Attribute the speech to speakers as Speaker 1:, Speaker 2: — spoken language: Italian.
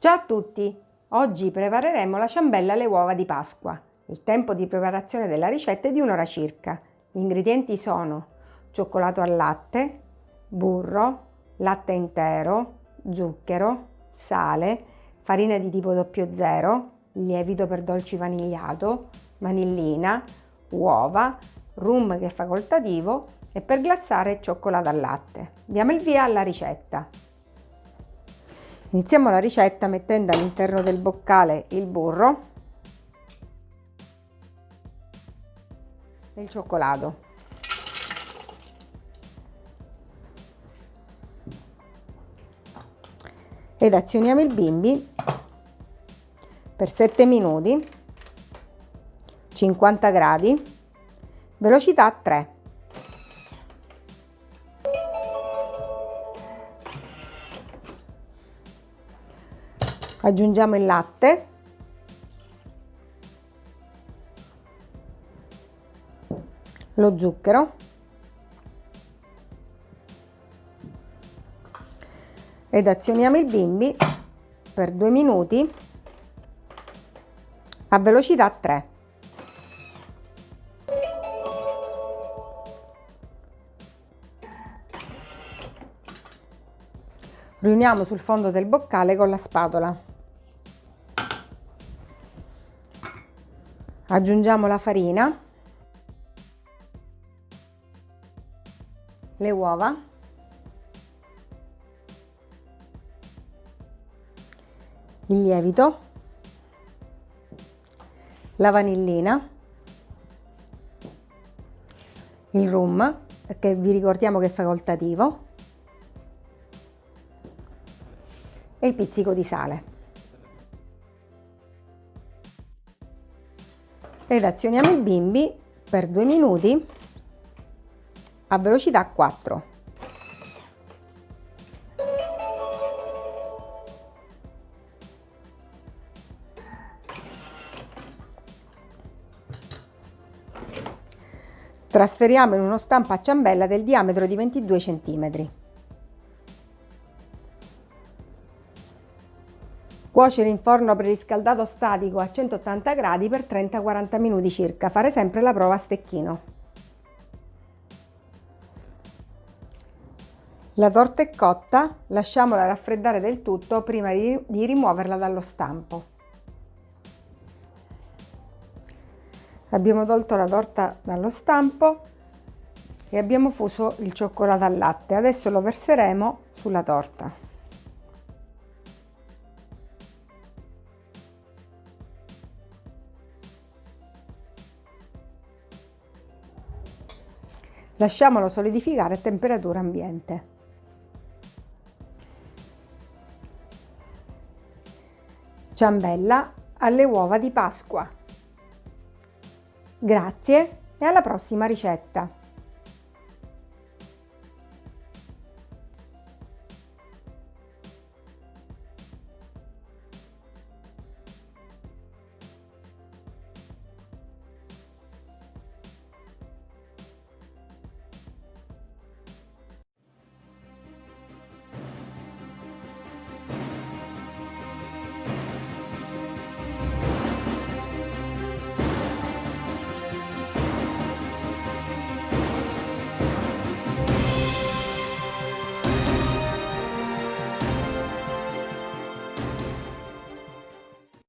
Speaker 1: Ciao a tutti! Oggi prepareremo la ciambella alle uova di Pasqua. Il tempo di preparazione della ricetta è di un'ora circa. Gli ingredienti sono cioccolato al latte, burro, latte intero, zucchero, sale, farina di tipo 00, lievito per dolci vanigliato, vanillina, uova, rum che è facoltativo e per glassare cioccolato al latte. Diamo il via alla ricetta. Iniziamo la ricetta mettendo all'interno del boccale il burro e il cioccolato. Ed azioniamo il bimbi per 7 minuti, 50 gradi, velocità 3. Aggiungiamo il latte. Lo zucchero. Ed azioniamo il bimbi per due minuti a velocità 3 riuniamo sul fondo del boccale con la spatola. Aggiungiamo la farina le uova il lievito la vanillina il rum che vi ricordiamo che è facoltativo e il pizzico di sale ed azioniamo il bimbi per due minuti a velocità 4. Trasferiamo in uno stampo a ciambella del diametro di 22 cm. Cuocere in forno preriscaldato statico a 180 gradi per 30-40 minuti circa. Fare sempre la prova a stecchino. La torta è cotta, lasciamola raffreddare del tutto prima di, rimuoverla dallo stampo. Abbiamo tolto la torta dallo stampo e abbiamo fuso il cioccolato al latte. Adesso lo verseremo sulla torta. Lasciamolo solidificare a temperatura ambiente. Ciambella alle uova di Pasqua. Grazie e alla prossima ricetta!